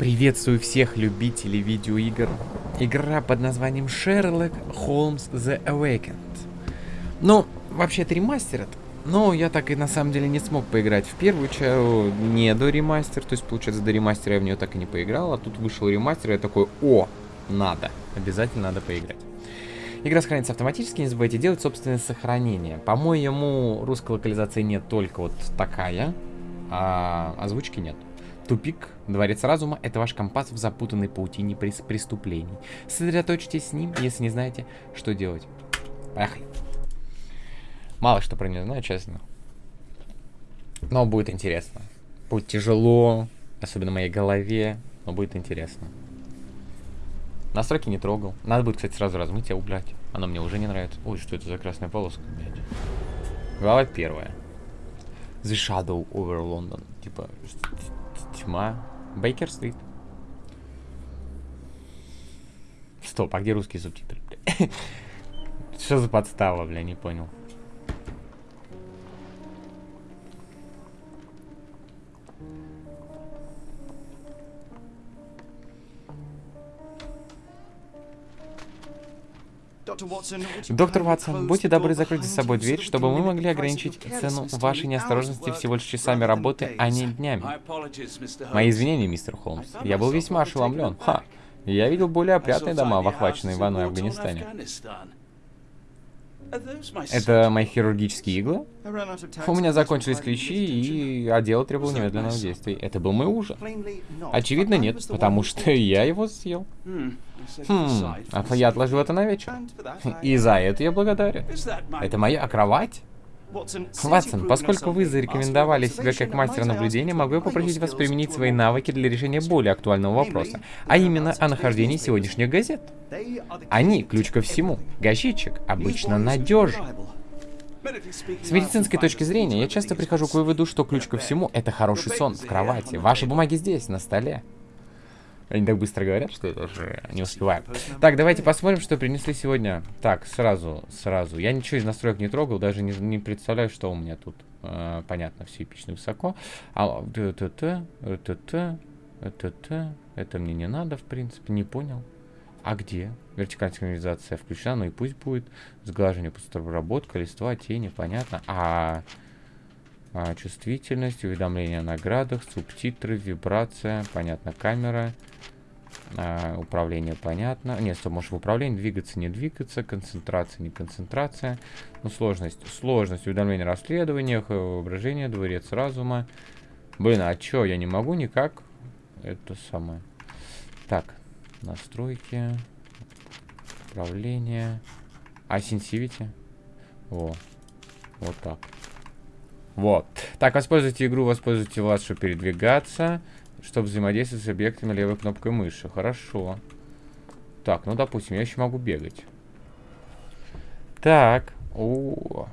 Приветствую всех любителей видеоигр. Игра под названием Sherlock Holmes The Awakened. Ну, вообще это ремастер но я так и на самом деле не смог поиграть в первую часть, не до ремастер, то есть получается до ремастера я в нее так и не поиграл, а тут вышел ремастер, и я такой, о, надо, обязательно надо поиграть. Игра сохранится автоматически, не забывайте делать собственное сохранение. По-моему, русской локализации нет только вот такая, а озвучки нет. Тупик, Дворец Разума — это ваш компас в запутанной паутине преступлений. Сосредоточьтесь с ним, если не знаете, что делать. Поехали. Мало что про нее знаю, честно. Но будет интересно. Будет тяжело, особенно моей голове, но будет интересно. Настройки не трогал. Надо будет, кстати, сразу размыть и убрать. Оно мне уже не нравится. Ой, что это за красная полоска, блядь. Глава первая. The Shadow over London. Типа, тьма. Бейкер-стрит. Стоп, а где русские субтитры? Что за подстава, бля, не понял. Доктор Ватсон, будьте добры закрыть за собой дверь, чтобы мы могли ограничить цену вашей неосторожности всего лишь часами работы, а не днями. Мои извинения, мистер Холмс. Я был весьма ошеломлен. Ха! Я видел более опрятные дома в охваченной войной Афганистане. Это мои хирургические иглы? У меня закончились клещи, и отдел требовал немедленного действия. Это был мой ужин. Очевидно, нет, потому что я его съел. Хм, а я отложил это на вечер. И за это я благодарен. Это моя кровать? Ватсон, поскольку вы зарекомендовали себя как мастер наблюдения, могу я попросить вас применить свои навыки для решения более актуального вопроса, а именно о нахождении сегодняшних газет. Они – ключ ко всему. Газетчик обычно надежен. С медицинской точки зрения, я часто прихожу к выводу, что ключ ко всему – это хороший сон в кровати. Ваши бумаги здесь, на столе. Они так быстро говорят, что я даже не успеваю. Так, давайте посмотрим, что принесли сегодня. Так, сразу, сразу. Я ничего из настроек не трогал, даже не, не представляю, что у меня тут. Э, понятно, все эпично высоко. А, т-т-т, т-т-т, т-т, это мне не надо, в принципе, не понял. А где? Вертикальная синхронизация включена, ну и пусть будет. Сглаживание, обработка, листва, тени, понятно. А, а чувствительность, уведомления о наградах, субтитры, вибрация, понятно, камера. А, управление понятно. Нет, что можешь в управлении двигаться, не двигаться, концентрация, не концентрация. Ну, сложность. Сложность уведомления о расследованиях, воображение, дворец разума. Блин, а чё, я не могу никак это самое. Так, настройки, управление. А сенсивити? Во, вот так. Вот. Так, воспользуйте игру, воспользуйте вас, чтобы передвигаться чтобы взаимодействовать с объектами левой кнопкой мыши. Хорошо. Так, ну, допустим, я еще могу бегать. Так. О.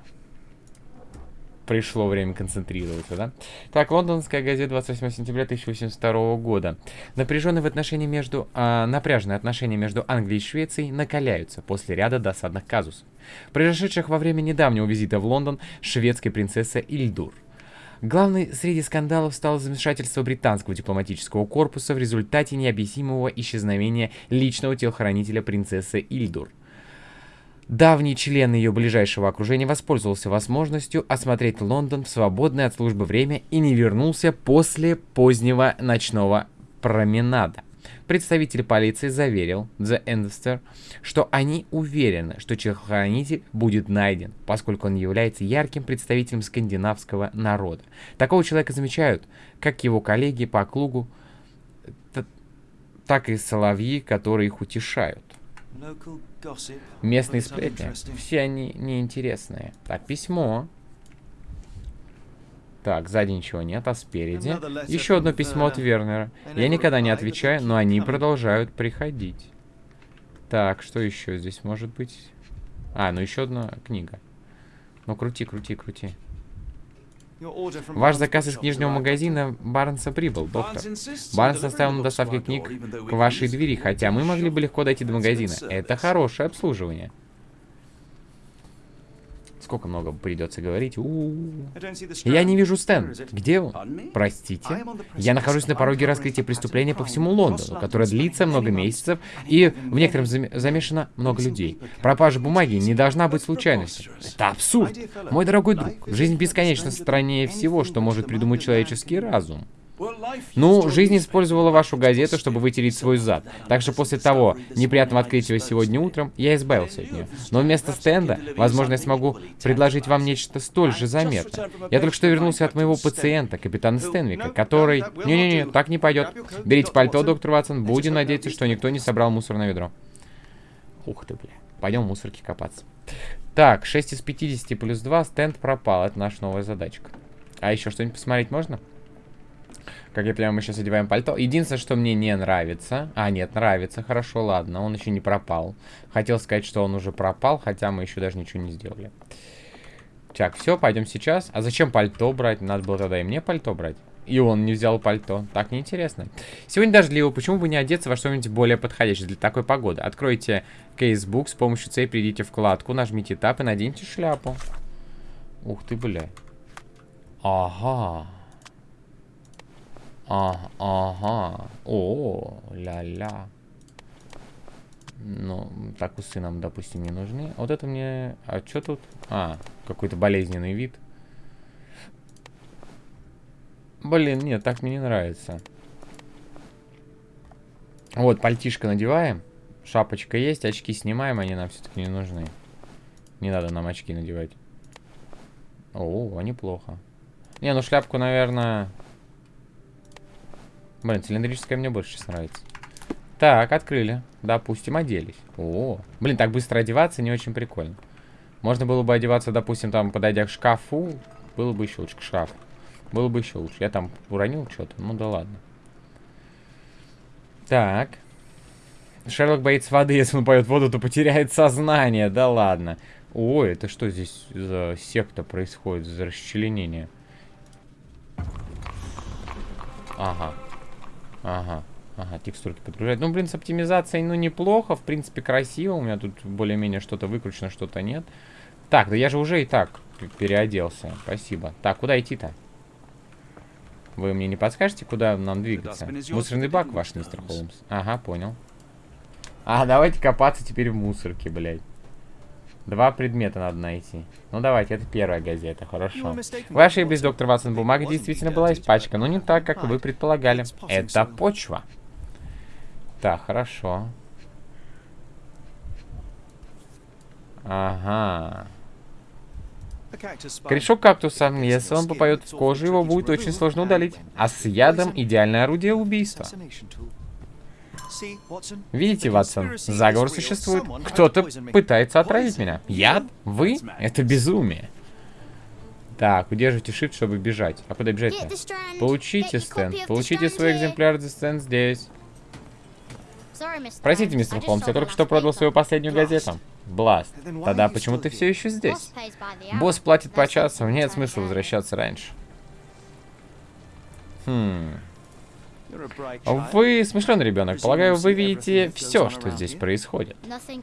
Пришло время концентрироваться, да? Так, лондонская газета 28 сентября 1802 года. Напряженные в отношении между... А, напряженные отношения между Англией и Швецией накаляются после ряда досадных казусов, произошедших во время недавнего визита в Лондон шведской принцессы Ильдур. Главной среди скандалов стало замешательство британского дипломатического корпуса в результате необъяснимого исчезновения личного телохранителя принцессы Ильдур. Давний член ее ближайшего окружения воспользовался возможностью осмотреть Лондон в свободное от службы время и не вернулся после позднего ночного променада. Представитель полиции заверил The Investor, что они уверены, что телохранитель будет найден, поскольку он является ярким представителем скандинавского народа. Такого человека замечают как его коллеги по округу, так и соловьи, которые их утешают. Местные сплетни, все они неинтересные. Так, письмо. Так, сзади ничего нет, а спереди? Еще одно письмо от Вернера. Я никогда не отвечаю, но они продолжают приходить. Так, что еще здесь может быть? А, ну еще одна книга. Ну, крути, крути, крути. Ваш заказ из книжного магазина Барнса прибыл, доктор. Барнс оставил на доставке книг к вашей двери, хотя мы могли бы легко дойти до магазина. Это хорошее обслуживание. Сколько много придется говорить. У -у -у. Я не вижу Стэн. Где он? Простите. Я нахожусь на пороге раскрытия преступления по всему Лондону, которое длится много месяцев, и в некотором зам замешано много людей. Пропажа бумаги не должна быть случайностью. Это абсурд. Мой дорогой друг, жизнь бесконечно страннее всего, что может придумать человеческий разум. Ну, жизнь использовала вашу газету, чтобы вытереть свой зад. Так что после того неприятного открытия сегодня утром, я избавился от нее. Но вместо стенда, возможно, я смогу предложить вам нечто столь же заметное. Я только что вернулся от моего пациента, капитана Стенвика, который... Не-не-не, так не пойдет. Берите пальто, доктор Ватсон. Будем надеяться, что никто не собрал мусор на ведро. Ух ты, бля. Пойдем в мусорке копаться. Так, 6 из 50 плюс 2, стенд пропал. Это наша новая задачка. А еще что-нибудь посмотреть можно? Как я понимаю, мы сейчас одеваем пальто. Единственное, что мне не нравится... А, нет, нравится. Хорошо, ладно. Он еще не пропал. Хотел сказать, что он уже пропал, хотя мы еще даже ничего не сделали. Так, все, пойдем сейчас. А зачем пальто брать? Надо было тогда и мне пальто брать. И он не взял пальто. Так неинтересно. Сегодня дождливо. Почему бы не одеться во что-нибудь более подходящее для такой погоды? Откройте кейсбук с помощью C, придите вкладку, нажмите тап и наденьте шляпу. Ух ты, бля. Ага. А, ага. О, ля-ля. Ну, так усы нам, допустим, не нужны. Вот это мне... А что тут? А, какой-то болезненный вид. Блин, нет, так мне не нравится. Вот, пальтишко надеваем. Шапочка есть, очки снимаем, они нам все-таки не нужны. Не надо нам очки надевать. О, неплохо. Не, ну шляпку, наверное... Блин, цилиндрическая мне больше сейчас нравится. Так, открыли. Допустим, оделись. О, блин, так быстро одеваться не очень прикольно. Можно было бы одеваться, допустим, там, подойдя к шкафу. Было бы еще лучше к шкафу. Было бы еще лучше. Я там уронил что-то. Ну да ладно. Так. Шерлок боится воды. Если он поет воду, то потеряет сознание. Да ладно. Ой, это что здесь за секта происходит? За расчленение? Ага. Ага. Ага, текстурки подгружать. Ну, блин, с оптимизацией, ну, неплохо. В принципе, красиво. У меня тут более-менее что-то выкручено, что-то нет. Так, да я же уже и так переоделся. Спасибо. Так, куда идти-то? Вы мне не подскажете, куда нам двигаться? Мусорный бак ваш, мистер Холмс. Ага, понял. А, давайте копаться теперь в мусорке, блядь. Два предмета надо найти. Ну давайте, это первая газета, хорошо. Вы ошиблись, доктор Ватсон, бумага действительно была испачкана, но не так, как вы предполагали. Это почва. Так, хорошо. Ага. Корешок кактуса. Если он попадет в кожу, его будет очень сложно удалить. А с ядом идеальное орудие убийства. Видите, Ватсон, заговор существует. Кто-то пытается отравить меня. Яд? Вы? Это безумие. Так, удерживайте shift, чтобы бежать. А куда бежать-то? Получите стенд. Получите свой экземпляр за стенд здесь. Простите, мистер Холмс, я только что продал свою последнюю газету. Бласт. Тогда почему ты все еще здесь? Босс платит по часу, нет смысла возвращаться раньше. Хм. Вы смышленый ребенок. Полагаю, вы видите все, что здесь происходит.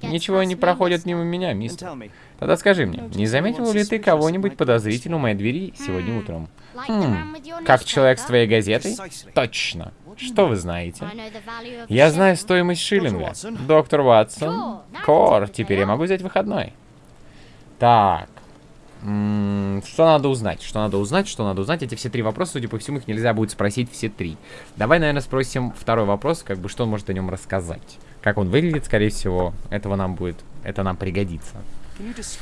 Ничего не проходит мимо меня, мистер. Тогда скажи мне, не заметил ли ты кого-нибудь подозрительного у моей двери сегодня утром? Хм, как человек с твоей газетой? Точно. Что вы знаете? Я знаю стоимость шиллинга. Доктор Ватсон. Кор, теперь я могу взять выходной. Так. Что надо узнать? Что надо узнать? Что надо узнать? Эти все три вопроса, судя по всему, их нельзя будет спросить все три. Давай, наверное, спросим второй вопрос, как бы, что он может о нем рассказать. Как он выглядит, скорее всего, этого нам будет, это нам пригодится.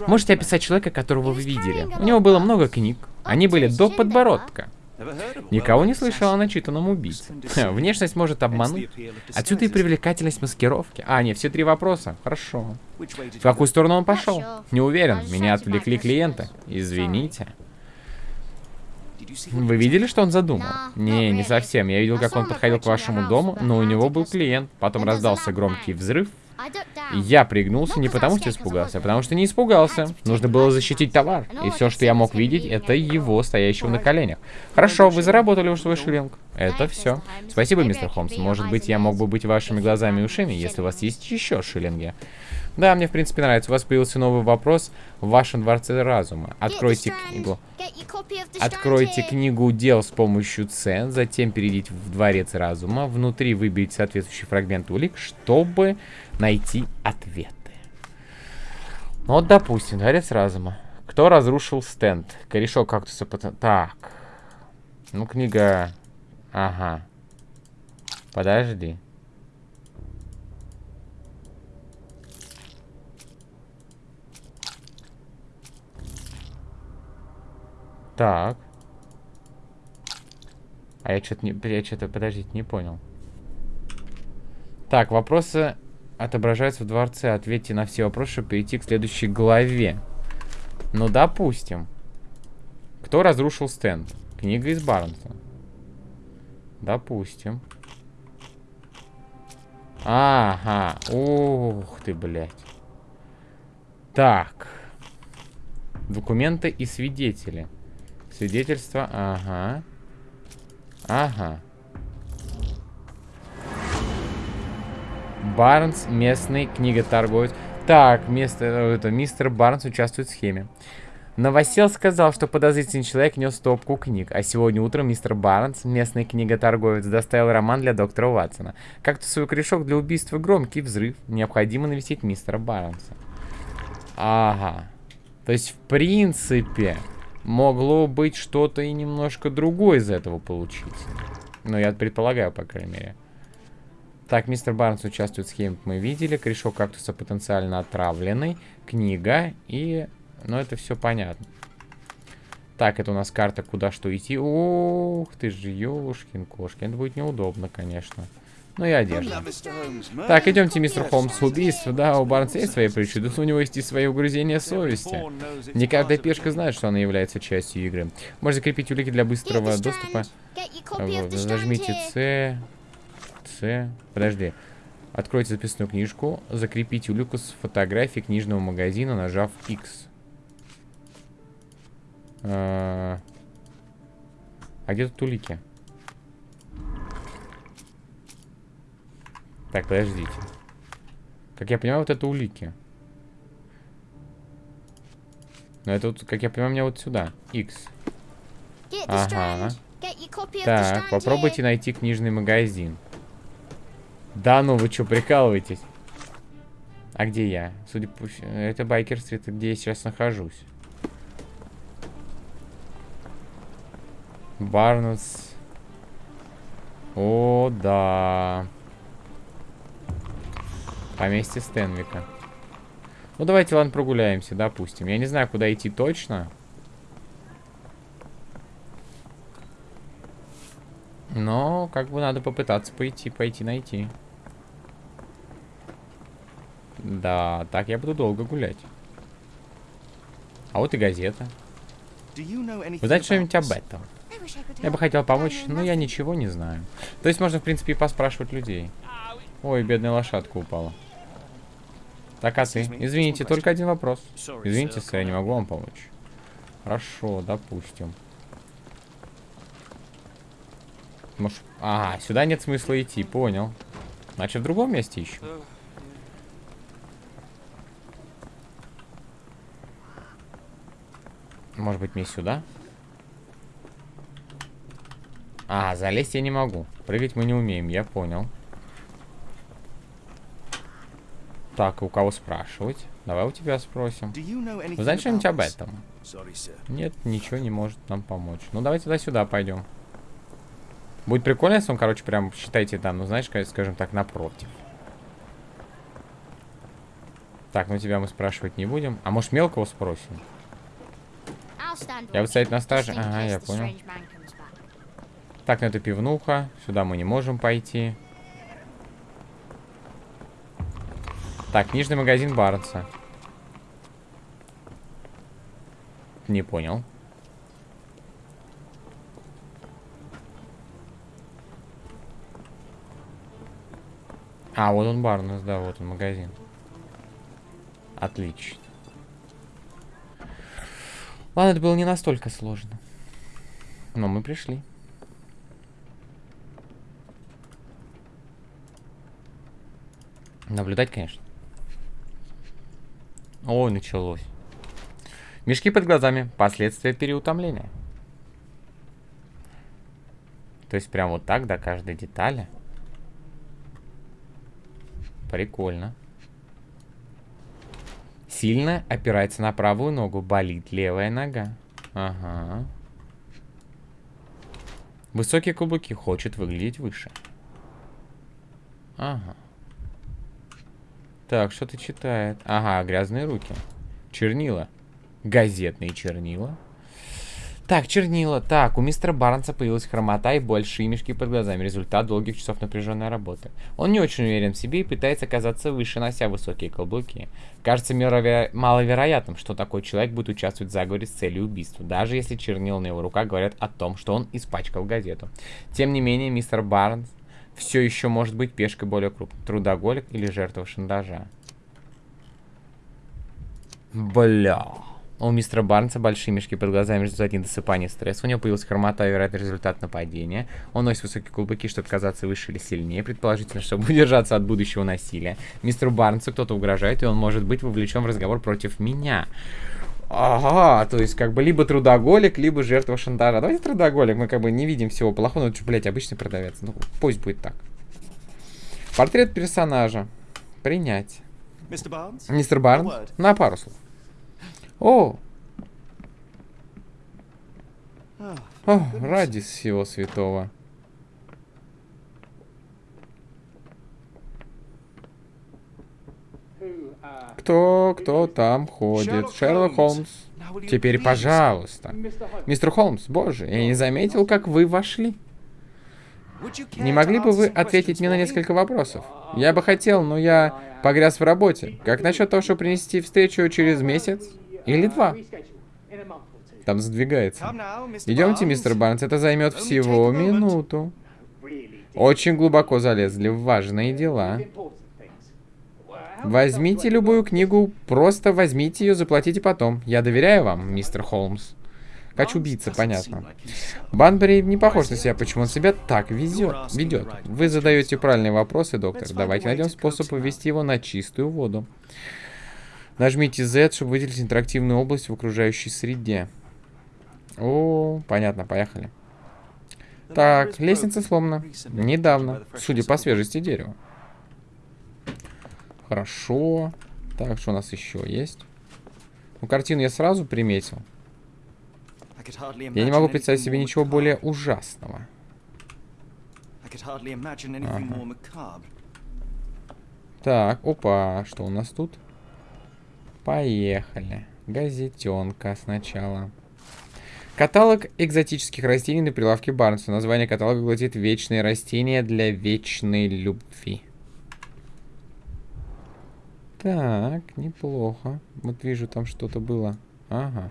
Можете описать человека, которого вы видели? У него было много книг. Они были до подбородка. Никого не слышал о начитанном убийце. Внешность может обмануть. Отсюда и привлекательность маскировки. А, нет, все три вопроса. Хорошо. В какую сторону он пошел? Не уверен. Меня отвлекли клиенты. Извините. Вы видели, что он задумал? Не, не совсем. Я видел, как он подходил к вашему дому, но у него был клиент. Потом раздался громкий взрыв, я пригнулся не потому, что испугался, а потому что не испугался. Нужно было защитить товар. И все, что я мог видеть, это его, стоящего на коленях. Хорошо, вы заработали уж свой шиллинг. Это все. Спасибо, мистер Холмс. Может быть, я мог бы быть вашими глазами и ушами, если у вас есть еще шиллинги. Да, мне в принципе нравится. У вас появился новый вопрос в вашем дворце разума. Откройте книгу. Откройте книгу дел с помощью С, затем перейдите в дворец разума. Внутри выберите соответствующий фрагмент улик, чтобы найти ответы. Ну вот, допустим, дворец разума. Кто разрушил стенд? Корешок кактуса. Так. Ну, книга... Ага. Подожди. Так. А я что-то не... Я что-то... Подождите, не понял. Так, вопросы отображаются в дворце. Ответьте на все вопросы, чтобы перейти к следующей главе. Ну, допустим. Кто разрушил стенд? Книга из Барнса. Допустим. Ага. Ух ты, блядь. Так. Документы и свидетели. Свидетельство. Ага. Ага. Барнс, местный книготорговец. Так, место, это, мистер Барнс участвует в схеме. Новосел сказал, что подозрительный человек нес стопку книг, а сегодня утром мистер Барнс, местный книготорговец, доставил роман для доктора Ватсона. Как-то свой корешок для убийства громкий взрыв. Необходимо навестить мистера Барнса. Ага. То есть, в принципе, могло быть что-то и немножко другое из этого получить. Ну, я предполагаю, по крайней мере. Так, мистер Барнс участвует в схеме, мы видели. Корешок кактуса потенциально отравленный. Книга и но это все понятно. Так, это у нас карта, куда что идти. Ух ты же, ёшкин кошкин. Это будет неудобно, конечно. Ну и одежда. Так, идемте, мистер Холмс. Убийство, да, у Барнса есть свои причуды, у него есть и свои угрызения совести. Не каждая пешка знает, что она является частью игры. Можно закрепить улики для быстрого доступа. Вот, зажмите С. С. Подожди. Откройте записную книжку. Закрепите улику с фотографией книжного магазина, нажав X. А, а где тут улики? Так, подождите. Как я понимаю, вот это улики. Но это вот, как я понимаю, мне вот сюда. X. Ага. Так, попробуйте найти книжный магазин. Да ну, вы что, прикалываетесь? А где я? Судя по... Это Байкер-стрит, где я сейчас нахожусь. Барнс. О, да. Поместье Стенвика. Ну, давайте, ладно, прогуляемся, допустим. Я не знаю, куда идти точно. Но, как бы, надо попытаться пойти, пойти найти. Да, так я буду долго гулять. А вот и газета. Вы знаете что-нибудь об этом? Я бы хотел помочь, но я ничего не знаю. То есть можно, в принципе, и поспрашивать людей. Ой, бедная лошадка упала. Так, а ты? Извините, только один вопрос. Извините, сэр, я не могу вам помочь. Хорошо, допустим. Может... Ага, сюда нет смысла идти, понял. Значит, в другом месте ищем. Может быть, мне сюда? А, залезть я не могу. Прыгать мы не умеем, я понял. Так, у кого спрашивать? Давай у тебя спросим. Вы знаете что-нибудь об этом? Нет, ничего не может нам помочь. Ну, давайте туда-сюда пойдем. Будет прикольно, если он, короче, прям, считайте, там, ну, знаешь, скажем так, напротив. Так, ну тебя мы спрашивать не будем. А может, мелкого спросим? Я вот стоять на страже? Ага, я понял. Так, ну это пивнуха. Сюда мы не можем пойти. Так, книжный магазин Барнса. Не понял. А, вот он Барнес, да, вот он магазин. Отлично. Ладно, это было не настолько сложно. Но мы пришли. Наблюдать, конечно. Ой, началось. Мешки под глазами. Последствия переутомления. То есть прям вот так до каждой детали. Прикольно. Сильно опирается на правую ногу. Болит левая нога. Ага. Высокие каблуки. Хочет выглядеть выше. Ага. Так, что-то читает. Ага, грязные руки. Чернила. Газетные чернила. Так, чернила. Так, у мистера Барнса появилась хромота и большие мешки под глазами. Результат долгих часов напряженной работы. Он не очень уверен в себе и пытается казаться выше, нося высокие каблуки. Кажется маловероятным, что такой человек будет участвовать в заговоре с целью убийства, даже если чернила на его руках говорят о том, что он испачкал газету. Тем не менее, мистер Барнс все еще может быть пешкой более крупной. Трудоголик или жертва шантажа. Бля. У мистера Барнса большие мешки под глазами в результате недосыпания стресса. У него появился хромота и вероятный результат нападения. Он носит высокие кулаки, чтобы казаться выше или сильнее, предположительно, чтобы удержаться от будущего насилия. Мистеру Барнсу кто-то угрожает, и он может быть вовлечен в разговор против меня. Ага, то есть как бы либо трудоголик, либо жертва шантажа. Давайте трудоголик, мы как бы не видим всего плохого, ну, блядь, обычный продавец. Ну, пусть будет так. Портрет персонажа. Принять. Мистер Барнс? На пару слов. О! О, ради всего святого. Кто, кто там ходит? Шерлок Холмс. Теперь, пожалуйста. Мистер Холмс, боже, я не заметил, как вы вошли. Не могли бы вы ответить мне на несколько вопросов? Я бы хотел, но я погряз в работе. Как насчет того, чтобы принести встречу через месяц? Или два. Там задвигается. Идемте, мистер Барнс, это займет всего минуту. Очень глубоко залезли в важные дела. Возьмите любую книгу, просто возьмите ее, заплатите потом. Я доверяю вам, мистер Холмс. Хочу убийца, понятно. Банбери не похож на себя, почему он себя так везет, ведет. Вы задаете правильные вопросы, доктор. Давайте найдем способ вывести его на чистую воду. Нажмите Z, чтобы выделить интерактивную область в окружающей среде. О, понятно, поехали. Так, лестница сломана. Недавно, судя по свежести дерева. Хорошо. Так, что у нас еще есть? Ну, картину я сразу приметил. Я не могу представить себе ничего более ужасного. Ага. Так, опа, что у нас тут? Поехали. Газетенка сначала. Каталог экзотических растений на прилавке Барнса. Название каталога гласит «Вечные растения для вечной любви». Так, неплохо. Вот вижу, там что-то было. Ага.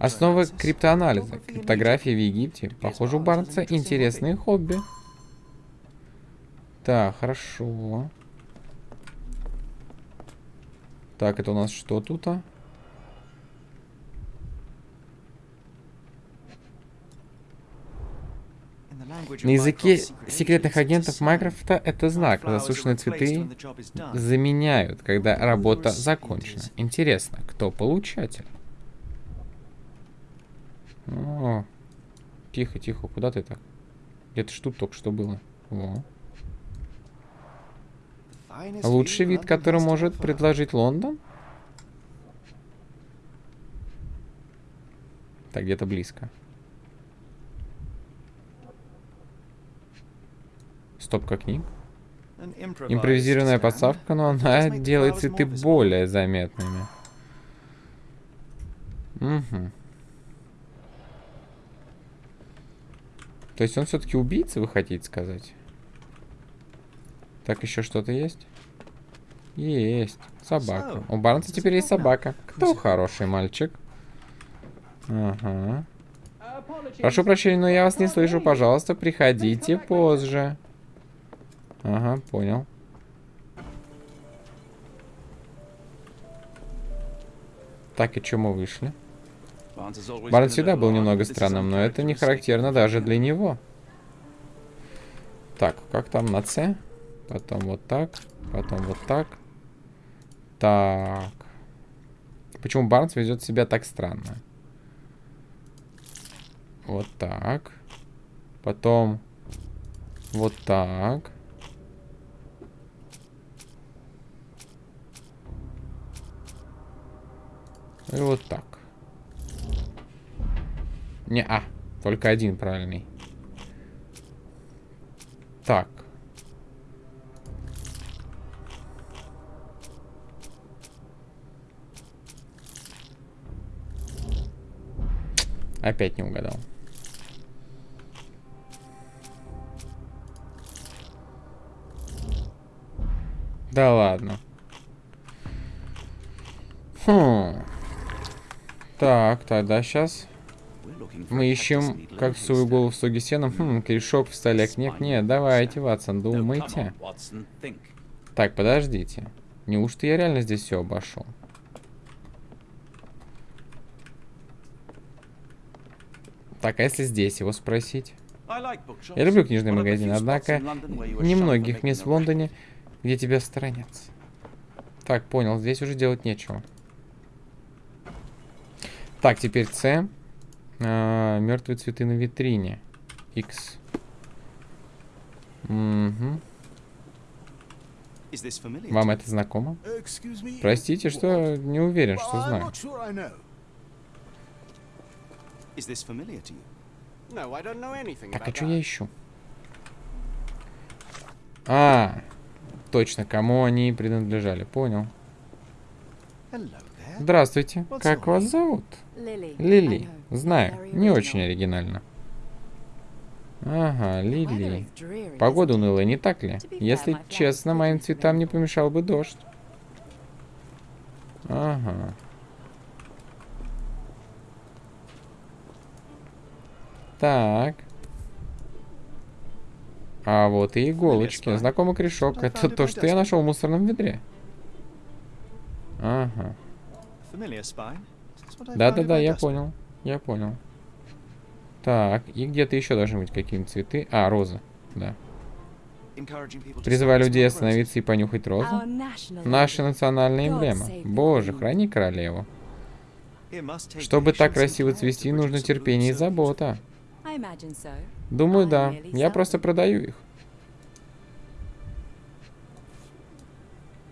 Основы криптоанализа. Криптография в Египте. Похоже, у Барнса интересные хобби. Так, хорошо. Так, это у нас что тут? -а? На языке секретных агентов Майкрофта это знак. Засушенные цветы заменяют, когда работа закончена. Интересно, кто получатель? О, тихо, тихо, куда ты так? Где-то ж тут только что было. Во. Лучший вид, который может предложить Лондон? Так, где-то близко. Стопка книг. Импровизированная подставка, но она делает цветы более заметными. Угу. То есть он все-таки убийца, вы хотите сказать? Так, еще что-то есть? Есть. Собака. У Барнса теперь есть собака. Кто хороший мальчик? Ага. Прошу прощения, но я вас не слышу. Пожалуйста, приходите позже. Ага, понял. Так, и чем мы вышли? Барнс всегда был немного странным, но это не характерно даже для него. Так, как там на С? Потом вот так, потом вот так. Так. Почему Барнс ведет себя так странно? Вот так. Потом вот так. И вот так. Не, а, только один правильный. Так. Опять не угадал. Да ладно. Хм. Так, тогда сейчас мы ищем, как свою голову в стоге сеном. Хм, корешок в столе. Нет, нет, давайте, Ватсон, думайте. Так, подождите. Неужто я реально здесь все обошел? Так, а если здесь его спросить? Я люблю книжный магазин, однако немногих мест в Лондоне где тебя сторонятся. Так, понял, здесь уже делать нечего. Так, теперь С. А, мертвые цветы на витрине. X. Угу. Вам это знакомо? Простите, что не уверен, что знаю. Так, а что я ищу? А, Точно, кому они принадлежали. Понял. Здравствуйте. Как вас зовут? Лили. Знаю. Не очень оригинально. Ага, Лили. Погода унылая, не так ли? Если честно, моим цветам не помешал бы дождь. Ага. Так. А вот и иголочки. Знакомый корешок. Это то, что я нашел в мусорном ведре. Ага. Да-да-да, я понял. Я понял. Так, и где-то еще должны быть какие-нибудь цветы. А, роза. Да. Призывая людей остановиться и понюхать розу. Наша национальная эмблема. Боже, храни королеву. Чтобы так красиво цвести, нужно терпение и забота. Думаю, да. Я просто продаю их.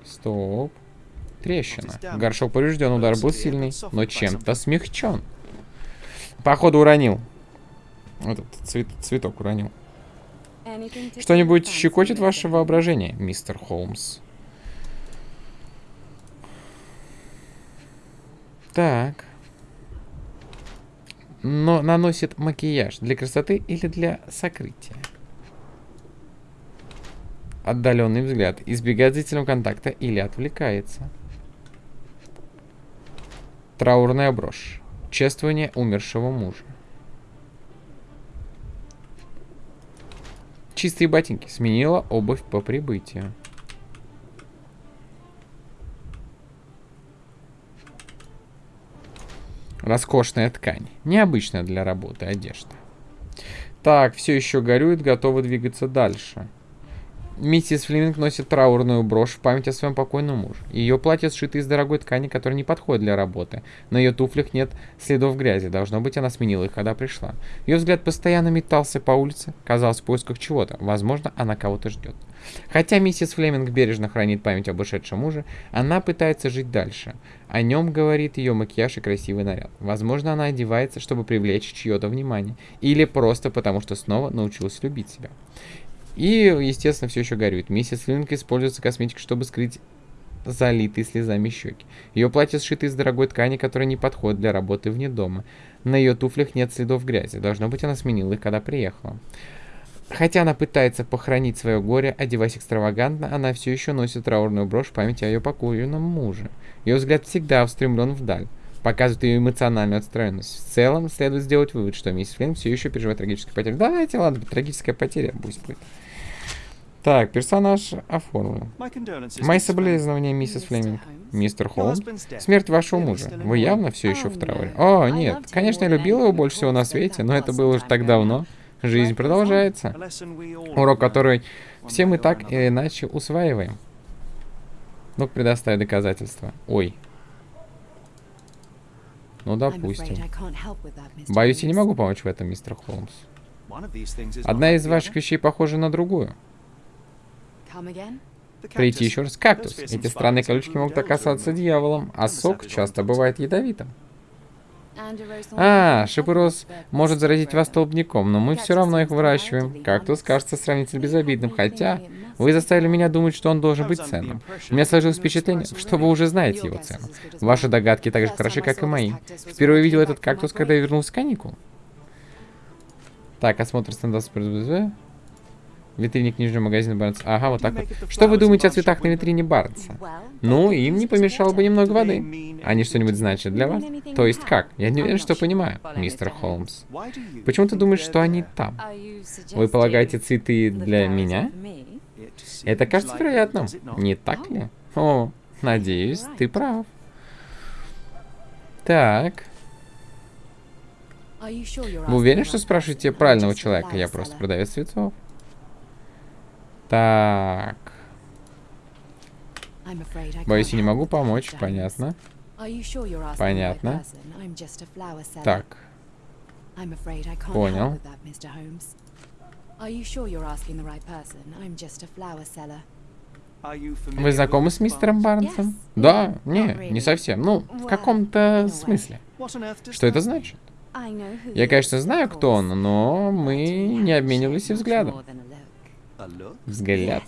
Стоп. Трещина. Горшок поврежден, удар был сильный, но чем-то смягчен. Походу уронил. Этот цвет, цветок уронил. Что-нибудь щекочет ваше воображение, мистер Холмс? Так но наносит макияж для красоты или для сокрытия. Отдаленный взгляд. Избегает зрительного контакта или отвлекается. Траурная брошь. Чествование умершего мужа. Чистые ботинки. Сменила обувь по прибытию. Роскошная ткань. Необычная для работы одежда. Так, все еще горюет, готова двигаться дальше. Миссис Флеминг носит траурную брошь в память о своем покойном муже. Ее платье сшито из дорогой ткани, которая не подходит для работы. На ее туфлях нет следов грязи. Должно быть, она сменила их, когда пришла. Ее взгляд постоянно метался по улице, казалось, в поисках чего-то. Возможно, она кого-то ждет. Хотя миссис Флеминг бережно хранит память об ушедшем муже, она пытается жить дальше. О нем говорит ее макияж и красивый наряд. Возможно, она одевается, чтобы привлечь чье-то внимание. Или просто потому, что снова научилась любить себя. И, естественно, все еще горюет. Миссис Флеминг используется косметикой, чтобы скрыть залитые слезами щеки. Ее платье сшито из дорогой ткани, которая не подходит для работы вне дома. На ее туфлях нет следов грязи. Должно быть, она сменила их, когда приехала. Хотя она пытается похоронить свое горе, одеваясь экстравагантно, она все еще носит траурную брошь в память о ее покойном муже. Ее взгляд всегда устремлен вдаль, показывает ее эмоциональную отстроенность. В целом, следует сделать вывод, что миссис Флинн все еще переживает трагическую потерю. Давайте, ладно, трагическая потеря пусть будет. Так, персонаж оформлен. Мои соболезнования, миссис Флеминг. Мистер Холмс, смерть вашего мужа. Вы явно все еще в трауре. О, нет, конечно, я любил его больше всего на свете, но это было уже так давно. Жизнь продолжается. Урок, который все мы так или иначе усваиваем. Ну-ка, предоставь доказательства. Ой. Ну, допустим. Боюсь, я не могу помочь в этом, мистер Холмс. Одна из ваших вещей похожа на другую. Прийти еще раз. Кактус. Эти странные колючки могут оказаться дьяволом, а сок часто бывает ядовитым. А, шипороз может заразить вас столбняком, но мы все равно их выращиваем. Кактус кажется сравнительно безобидным, хотя вы заставили меня думать, что он должен быть ценным. У меня сложилось впечатление, что вы уже знаете его цену. Ваши догадки так же хороши, как и мои. Впервые видел этот кактус, когда я вернулся с каникул. Так, осмотр стендов Витрине книжного магазина Барнса. Ага, вот так вот. Что вы думаете о цветах на витрине Барнса? Ну, им не помешало бы немного воды. Они что-нибудь значат для вас? То есть как? Я не уверен, что понимаю, мистер Холмс. Почему ты думаешь, что они там? Вы полагаете цветы для меня? Это кажется вероятным, не так ли? О, надеюсь, ты прав. Так. Вы уверены, что спрашиваете правильного человека? Я просто продавец цветов. Так. Боюсь, я не могу помочь, понятно. Понятно. Так. Понял. Вы знакомы с мистером Барнсом? Да, не, не совсем. Ну, в каком-то смысле. Что это значит? Я, конечно, знаю, кто он, но мы не обменивались взглядом. Взгляд.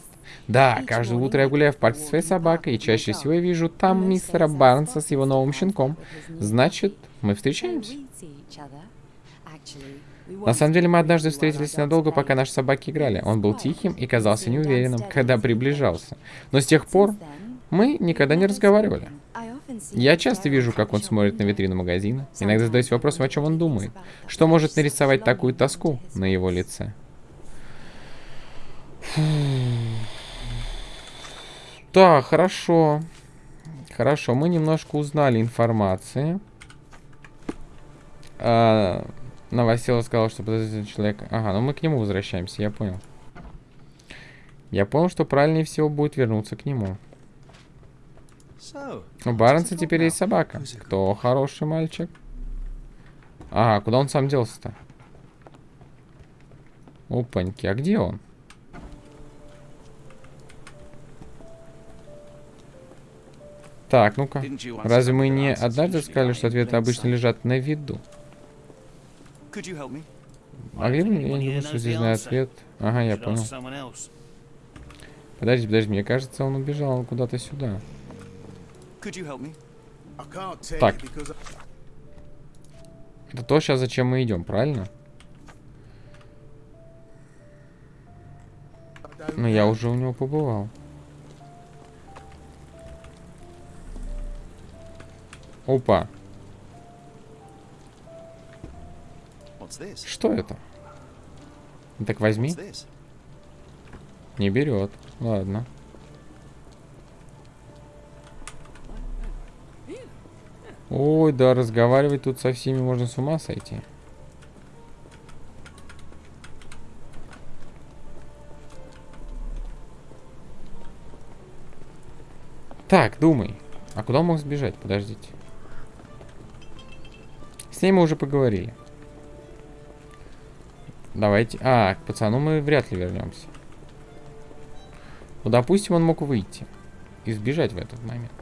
Да, каждое утро я гуляю в парке со своей собакой, и чаще всего я вижу там мистера Барнса с его новым щенком. Значит, мы встречаемся. На самом деле, мы однажды встретились надолго, пока наши собаки играли. Он был тихим и казался неуверенным, когда приближался. Но с тех пор мы никогда не разговаривали. Я часто вижу, как он смотрит на витрину магазина. Иногда задаюсь вопросом, о чем он думает. Что может нарисовать такую тоску на его лице? Так, хорошо. Хорошо, мы немножко узнали информации. А, Новосела сказал, что подозрительный человек... Ага, ну мы к нему возвращаемся, я понял. Я понял, что правильнее всего будет вернуться к нему. У Барнса теперь есть собака. Кто хороший мальчик? Ага, куда он сам делся-то? Опаньки, а где он? Так, ну-ка. Разве мы не однажды сказали, что ответы обычно лежат на виду? Могли бы я не думаю, что здесь знаю ответ. Ага, я понял. Подожди, подожди, мне кажется, он убежал куда-то сюда. Так. Это то, сейчас зачем мы идем, правильно? Но я уже у него побывал. Опа. Что это? Так возьми. Не берет. Ладно. Ой, да, разговаривать тут со всеми можно с ума сойти. Так, думай. А куда он мог сбежать? Подождите. С ней мы уже поговорили. Давайте... А, к пацану мы вряд ли вернемся. Ну, допустим, он мог выйти. И сбежать в этот момент.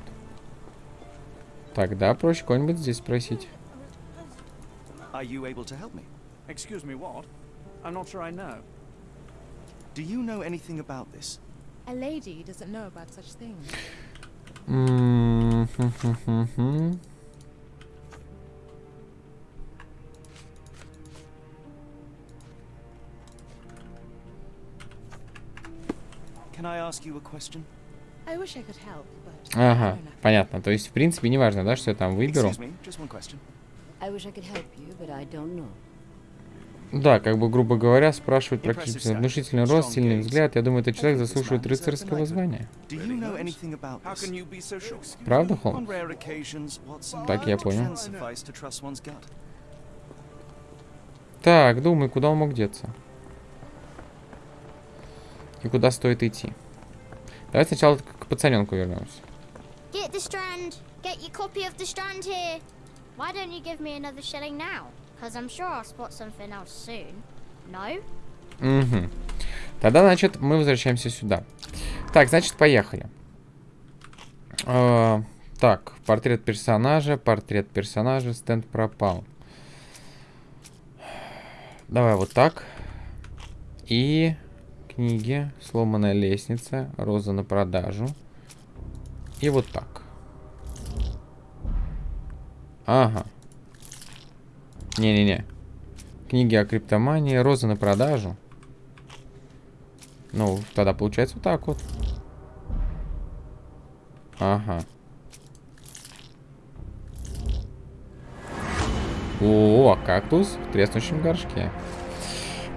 Тогда проще кого-нибудь здесь спросить. Excuse me, what? I'm not sure I know. Do you know anything about this? A lady doesn't know about such things. Ага, понятно. То есть, в принципе, не важно, да, что я там выберу. Да, как бы, грубо говоря, спрашивать практически внушительный рост, сильный взгляд. Я думаю, этот человек заслуживает рыцарского звания. Правда, Холмс? Так, я понял. Так, думай, куда он мог деться? И куда стоит идти. Давай сначала к пацаненку вернемся. Get the strand. Get your copy of the strand here. Why don't you give me another shilling now? Because I'm sure I'll spot something else soon. No? Угу. Тогда, значит, мы возвращаемся сюда. Так, значит, поехали. Э, так, портрет персонажа, портрет персонажа, стенд пропал. Давай вот так. И книги, сломанная лестница, роза на продажу. И вот так. Ага. Не-не-не. Книги о криптомании, роза на продажу. Ну, тогда получается вот так вот. Ага. О, кактус в треснущем горшке.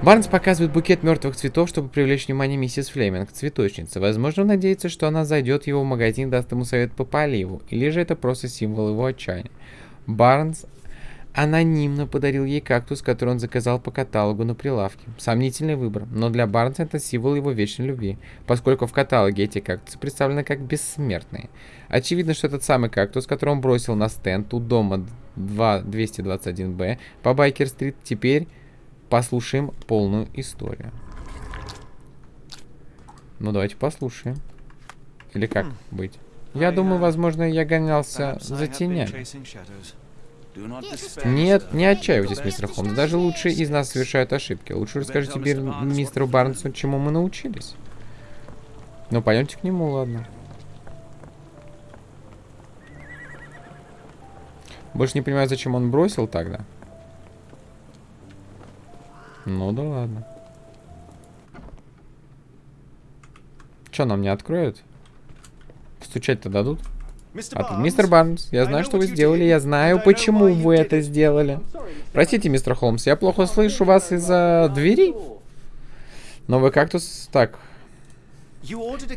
Барнс показывает букет мертвых цветов, чтобы привлечь внимание миссис Флеминг, цветочницы. Возможно, надеется, что она зайдет в его магазин и даст ему совет по поливу. Или же это просто символ его отчаяния. Барнс анонимно подарил ей кактус, который он заказал по каталогу на прилавке. Сомнительный выбор, но для Барнса это символ его вечной любви, поскольку в каталоге эти кактусы представлены как бессмертные. Очевидно, что этот самый кактус, который он бросил на стенд у дома 2, 221-Б по Байкер-стрит, теперь послушаем полную историю. Ну, давайте послушаем. Или как хм. быть? Я думаю, возможно, я гонялся за тенями. Нет, не отчаивайтесь, мистер Холмс. Даже лучшие из нас совершают ошибки. Лучше расскажите мистеру Барнсу, чему мы научились. Ну, пойдемте к нему, ладно. Больше не понимаю, зачем он бросил тогда. Ну да ладно. Что, нам не откроют? Стучать-то дадут? А тут, мистер Барнс, я знаю, что вы сделали, я знаю, почему вы это сделали. Простите, мистер Холмс, я плохо слышу вас из-за двери. Новый кактус... Так.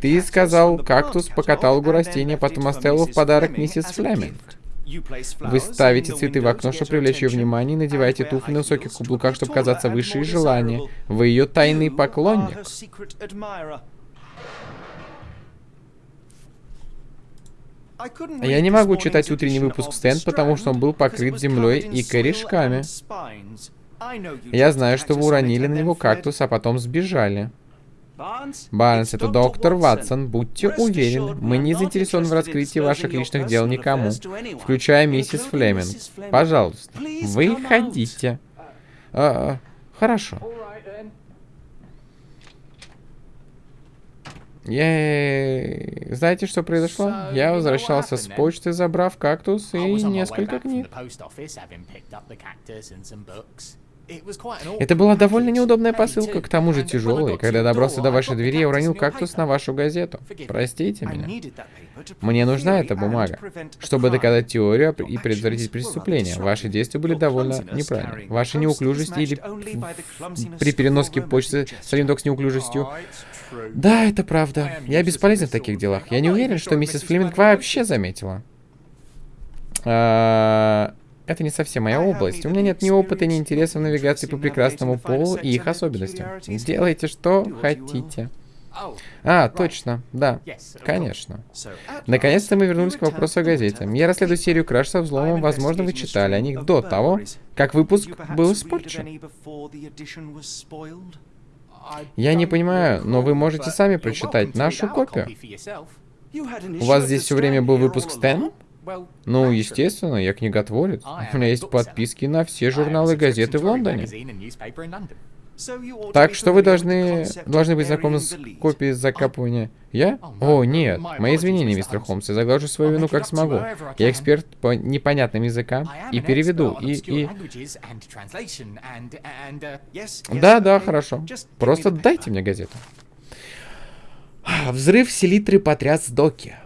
Ты сказал кактус по каталогу растения, потом оставил в подарок миссис Флеминг. Вы ставите цветы в окно, чтобы привлечь ее внимание, и надеваете туфли на высоких каблуках, чтобы казаться выше и желания. Вы ее тайный поклонник. Я не могу читать утренний выпуск Стенд, потому что он был покрыт землей и корешками. Я знаю, что вы уронили на него кактус, а потом сбежали. Барнс, это доктор Ватсон. Будьте уверены, мы не заинтересованы в раскрытии ваших личных дел никому, включая миссис Флеминг. Пожалуйста, вы ходите. А, хорошо. Я... Знаете, что произошло? Я возвращался с почты, забрав кактус и несколько книг. Это была довольно неудобная посылка, к тому же тяжелая. Когда я добрался до вашей двери, я уронил кактус на вашу газету. Простите меня. Мне нужна эта бумага, чтобы доказать теорию и предотвратить преступление. Ваши действия были довольно неправильны. Ваша неуклюжесть или при переноске почты Салиндок с неуклюжестью. Да, это правда. Я бесполезен в таких делах. Я не уверен, что миссис Флеминг вообще заметила. Это не совсем моя область. У меня нет ни опыта, ни интереса в навигации по прекрасному полу и их особенностям. Делайте, что хотите. А, точно, да, конечно. Наконец-то мы вернулись к вопросу о газете. Я расследую серию краж со взломом, возможно, вы читали о них до того, как выпуск был испорчен. Я не понимаю, но вы можете сами прочитать нашу копию. У вас здесь все время был выпуск Стэн? Ну, естественно, я книготворец. У меня есть подписки на все журналы и газеты в Лондоне. Так что вы должны, должны быть знакомы с копией закапывания. Я? О, нет. Мои извинения, мистер Холмс. Я заглажу свою вину как смогу. Я эксперт по непонятным языкам и переведу, и... и... Да, да, хорошо. Просто дайте мне газету. Взрыв селитры потряс доки.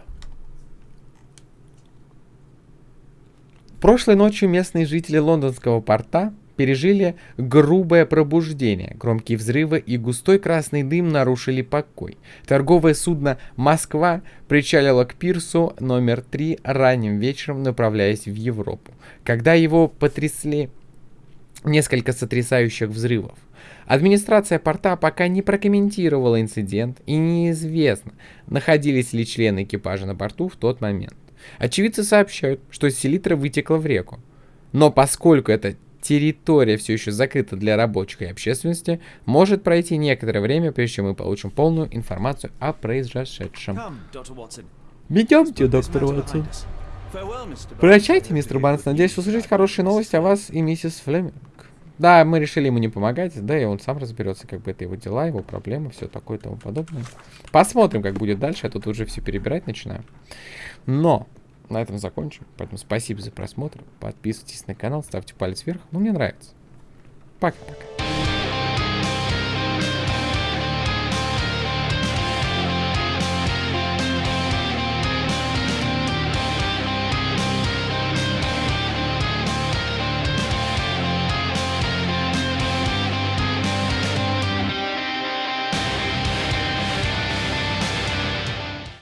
Прошлой ночью местные жители лондонского порта пережили грубое пробуждение. Громкие взрывы и густой красный дым нарушили покой. Торговое судно «Москва» причалило к пирсу номер 3 ранним вечером, направляясь в Европу. Когда его потрясли несколько сотрясающих взрывов, Администрация порта пока не прокомментировала инцидент и неизвестно, находились ли члены экипажа на борту в тот момент. Очевидцы сообщают, что селитра вытекла в реку. Но поскольку эта территория все еще закрыта для рабочих и общественности, может пройти некоторое время, прежде чем мы получим полную информацию о произошедшем. Идемте, доктор Уотсон. Прощайте, мистер Барнс. Надеюсь услышать хорошие новости о вас и миссис Флеминг. Да, мы решили ему не помогать, да, и он сам разберется, как бы это его дела, его проблемы, все такое и тому подобное. Посмотрим, как будет дальше, я тут уже все перебирать начинаю. Но, на этом закончим, поэтому спасибо за просмотр, подписывайтесь на канал, ставьте палец вверх, ну, мне нравится. Пока-пока.